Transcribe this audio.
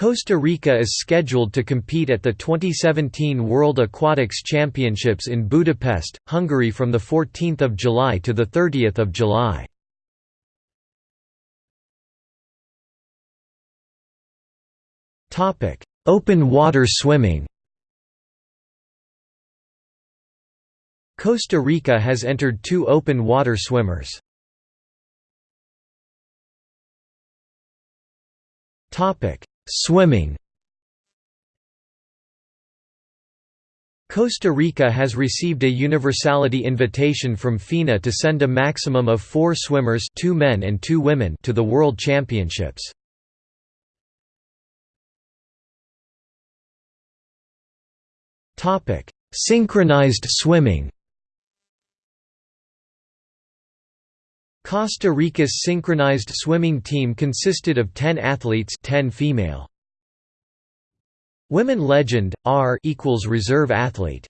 Costa Rica is scheduled to compete at the 2017 World Aquatics Championships in Budapest, Hungary from 14 July to 30 July. Open water swimming Costa Rica has entered two open water swimmers. Swimming Costa Rica has received a universality invitation from FINA to send a maximum of four swimmers two men and two women to the World Championships. Synchronized swimming Costa Rica's synchronized swimming team consisted of 10 athletes 10 female. Women legend, R equals reserve athlete